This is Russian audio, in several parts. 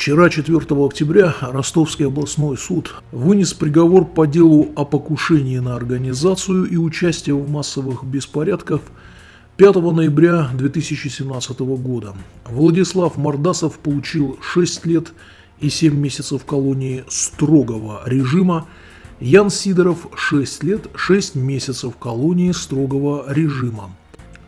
Вчера, 4 октября, Ростовский областной суд вынес приговор по делу о покушении на организацию и участие в массовых беспорядках 5 ноября 2017 года. Владислав Мордасов получил 6 лет и 7 месяцев колонии строгого режима, Ян Сидоров 6 лет 6 месяцев колонии строгого режима.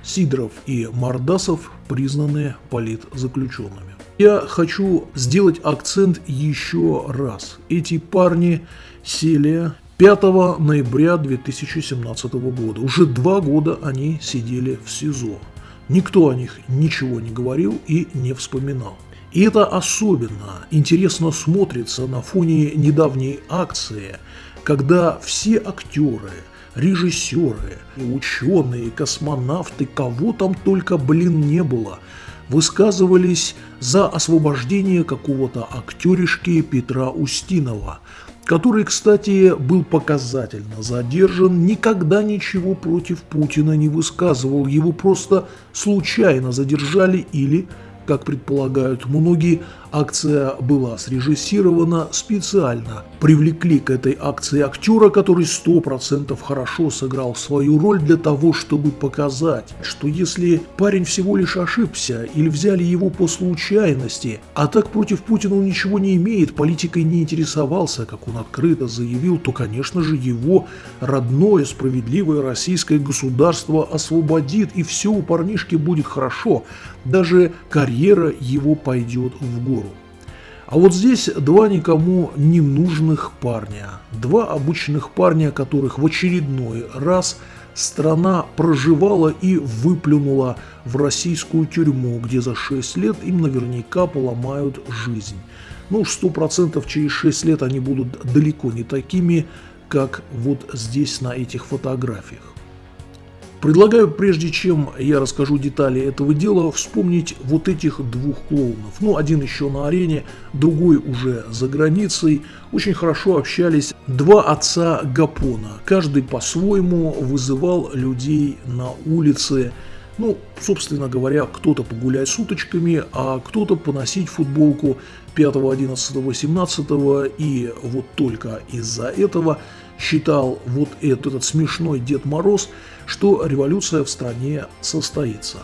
Сидоров и Мордасов признаны политзаключенными. Я хочу сделать акцент еще раз. Эти парни сели 5 ноября 2017 года. Уже два года они сидели в СИЗО. Никто о них ничего не говорил и не вспоминал. И это особенно интересно смотрится на фоне недавней акции, когда все актеры, режиссеры, ученые, космонавты, кого там только, блин, не было – высказывались за освобождение какого-то актеришки Петра Устинова, который, кстати, был показательно задержан, никогда ничего против Путина не высказывал, его просто случайно задержали или, как предполагают многие, Акция была срежиссирована специально. Привлекли к этой акции актера, который 100% хорошо сыграл свою роль для того, чтобы показать, что если парень всего лишь ошибся или взяли его по случайности, а так против Путина он ничего не имеет, политикой не интересовался, как он открыто заявил, то, конечно же, его родное справедливое российское государство освободит, и все у парнишки будет хорошо. Даже карьера его пойдет в гору. А вот здесь два никому не нужных парня. Два обычных парня, которых в очередной раз страна проживала и выплюнула в российскую тюрьму, где за 6 лет им наверняка поломают жизнь. Ну уж 100% через 6 лет они будут далеко не такими, как вот здесь на этих фотографиях. Предлагаю, прежде чем я расскажу детали этого дела, вспомнить вот этих двух клоунов. Ну, один еще на арене, другой уже за границей. Очень хорошо общались два отца Гапона. Каждый по-своему вызывал людей на улице. Ну, собственно говоря, кто-то погулять с уточками, а кто-то поносить футболку 5, 11, 18 и вот только из-за этого считал вот этот, этот смешной Дед Мороз, что революция в стране состоится.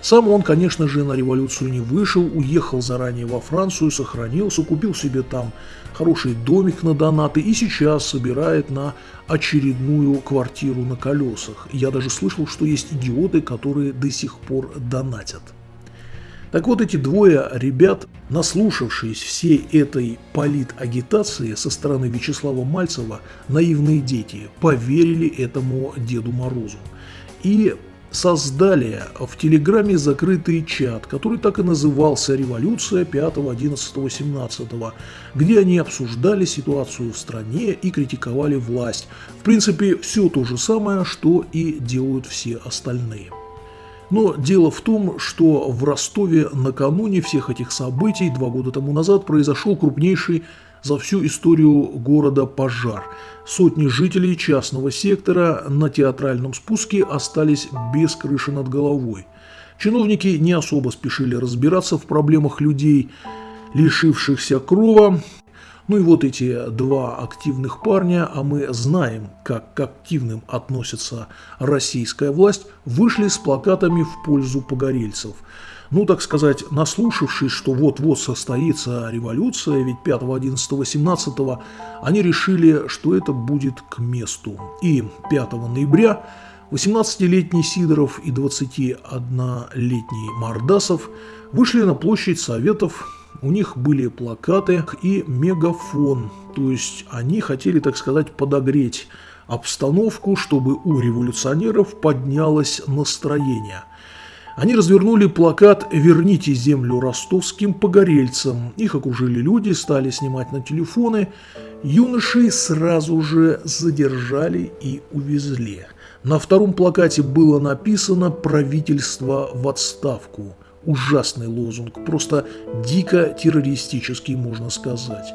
Сам он, конечно же, на революцию не вышел, уехал заранее во Францию, сохранился, купил себе там хороший домик на донаты и сейчас собирает на очередную квартиру на колесах. Я даже слышал, что есть идиоты, которые до сих пор донатят. Так вот, эти двое ребят, наслушавшись всей этой политагитации со стороны Вячеслава Мальцева, наивные дети, поверили этому Деду Морозу. И создали в Телеграме закрытый чат, который так и назывался «Революция 5, 11, 17», где они обсуждали ситуацию в стране и критиковали власть. В принципе, все то же самое, что и делают все остальные. Но дело в том, что в Ростове накануне всех этих событий два года тому назад произошел крупнейший за всю историю города пожар. Сотни жителей частного сектора на театральном спуске остались без крыши над головой. Чиновники не особо спешили разбираться в проблемах людей, лишившихся крова, ну и вот эти два активных парня, а мы знаем, как к активным относится российская власть, вышли с плакатами в пользу погорельцев. Ну, так сказать, наслушавшись, что вот-вот состоится революция, ведь 5, 11, 18 они решили, что это будет к месту. И 5 ноября 18-летний Сидоров и 21-летний Мордасов вышли на площадь Советов у них были плакаты и мегафон, то есть они хотели, так сказать, подогреть обстановку, чтобы у революционеров поднялось настроение. Они развернули плакат «Верните землю ростовским погорельцам». Их окружили люди, стали снимать на телефоны. Юношей сразу же задержали и увезли. На втором плакате было написано «Правительство в отставку» ужасный лозунг, просто дико террористический, можно сказать.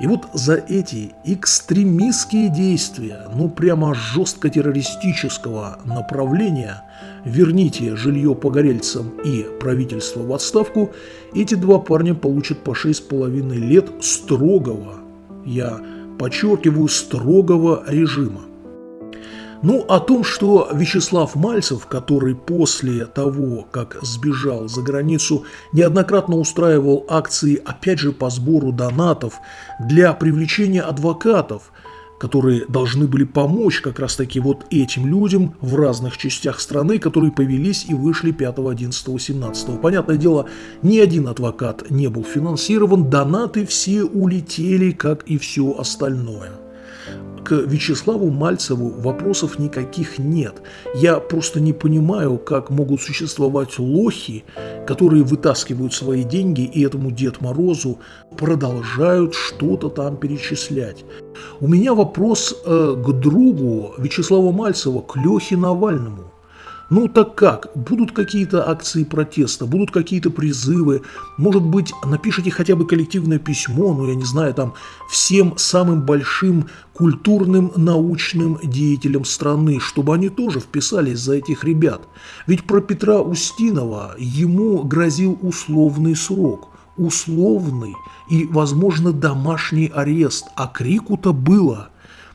И вот за эти экстремистские действия, ну прямо жестко террористического направления, верните жилье погорельцам и правительство в отставку, эти два парня получат по 6,5 лет строгого, я подчеркиваю, строгого режима. Ну, о том, что Вячеслав Мальцев, который после того, как сбежал за границу, неоднократно устраивал акции, опять же, по сбору донатов для привлечения адвокатов, которые должны были помочь как раз-таки вот этим людям в разных частях страны, которые повелись и вышли 5, 11, 17. Понятное дело, ни один адвокат не был финансирован, донаты все улетели, как и все остальное Вячеславу Мальцеву вопросов никаких нет. Я просто не понимаю, как могут существовать лохи, которые вытаскивают свои деньги и этому Дед Морозу продолжают что-то там перечислять. У меня вопрос э, к другу Вячеслава Мальцева, к Лехе Навальному. Ну так как? Будут какие-то акции протеста, будут какие-то призывы, может быть, напишите хотя бы коллективное письмо, ну я не знаю, там, всем самым большим культурным научным деятелям страны, чтобы они тоже вписались за этих ребят. Ведь про Петра Устинова ему грозил условный срок условный и, возможно, домашний арест, а крику-то было –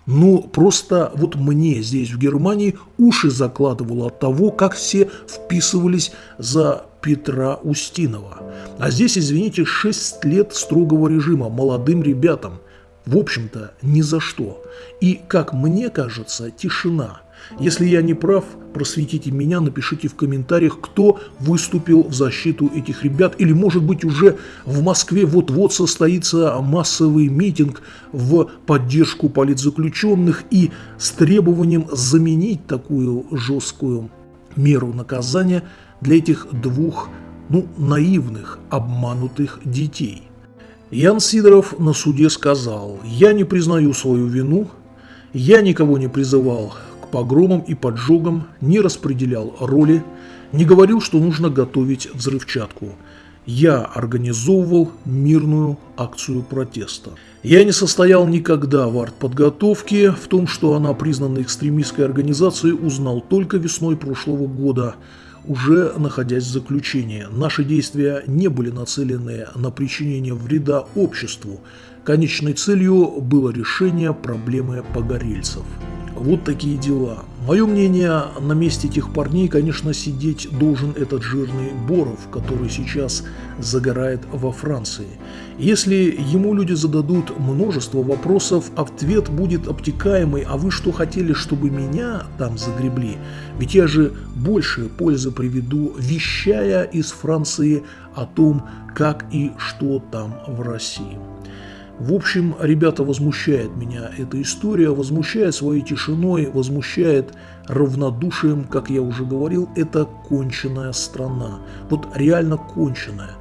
ну, просто вот мне здесь, в Германии, уши закладывало от того, как все вписывались за Петра Устинова. А здесь, извините, 6 лет строгого режима молодым ребятам. В общем-то, ни за что. И, как мне кажется, тишина – если я не прав, просветите меня, напишите в комментариях, кто выступил в защиту этих ребят. Или, может быть, уже в Москве вот-вот состоится массовый митинг в поддержку политзаключенных и с требованием заменить такую жесткую меру наказания для этих двух, ну, наивных, обманутых детей. Ян Сидоров на суде сказал, «Я не признаю свою вину, я никого не призывал погромам и поджогам, не распределял роли, не говорил, что нужно готовить взрывчатку. Я организовывал мирную акцию протеста. Я не состоял никогда в артподготовке, в том, что она признана экстремистской организацией, узнал только весной прошлого года, уже находясь в заключении. Наши действия не были нацелены на причинение вреда обществу. Конечной целью было решение проблемы погорельцев. Вот такие дела. Мое мнение, на месте этих парней, конечно, сидеть должен этот жирный Боров, который сейчас загорает во Франции. Если ему люди зададут множество вопросов, ответ будет обтекаемый, а вы что хотели, чтобы меня там загребли? Ведь я же больше пользы приведу, вещая из Франции о том, как и что там в России. В общем, ребята, возмущает меня эта история, возмущает своей тишиной, возмущает равнодушием, как я уже говорил, это конченая страна. Вот реально конченая.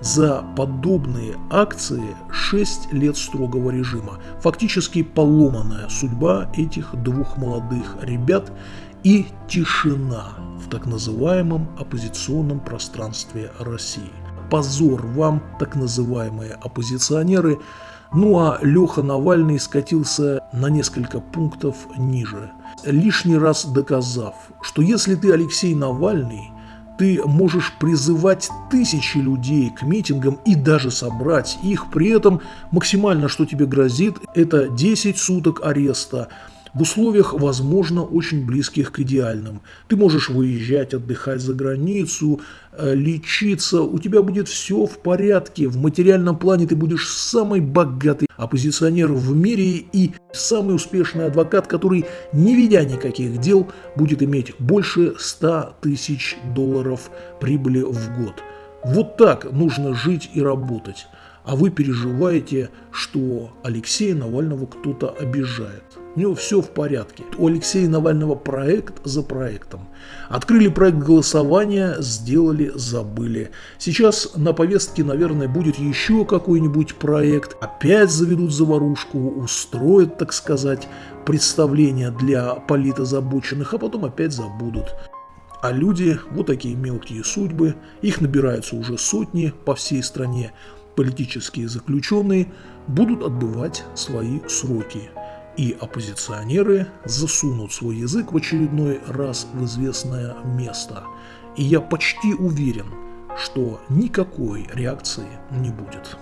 За подобные акции 6 лет строгого режима. Фактически поломанная судьба этих двух молодых ребят и тишина в так называемом оппозиционном пространстве России. Позор вам, так называемые оппозиционеры, ну а Леха Навальный скатился на несколько пунктов ниже, лишний раз доказав, что если ты Алексей Навальный, ты можешь призывать тысячи людей к митингам и даже собрать их, при этом максимально, что тебе грозит, это 10 суток ареста, в условиях, возможно, очень близких к идеальным. Ты можешь выезжать, отдыхать за границу, э, лечиться, у тебя будет все в порядке, в материальном плане ты будешь самый богатый оппозиционер в мире и самый успешный адвокат, который, не ведя никаких дел, будет иметь больше 100 тысяч долларов прибыли в год. Вот так нужно жить и работать. А вы переживаете, что Алексея Навального кто-то обижает. У него все в порядке. У Алексея Навального проект за проектом. Открыли проект голосования, сделали, забыли. Сейчас на повестке, наверное, будет еще какой-нибудь проект. Опять заведут заварушку, устроят, так сказать, представление для политозабоченных, а потом опять забудут. А люди, вот такие мелкие судьбы, их набираются уже сотни по всей стране, политические заключенные будут отбывать свои сроки, и оппозиционеры засунут свой язык в очередной раз в известное место. И я почти уверен, что никакой реакции не будет.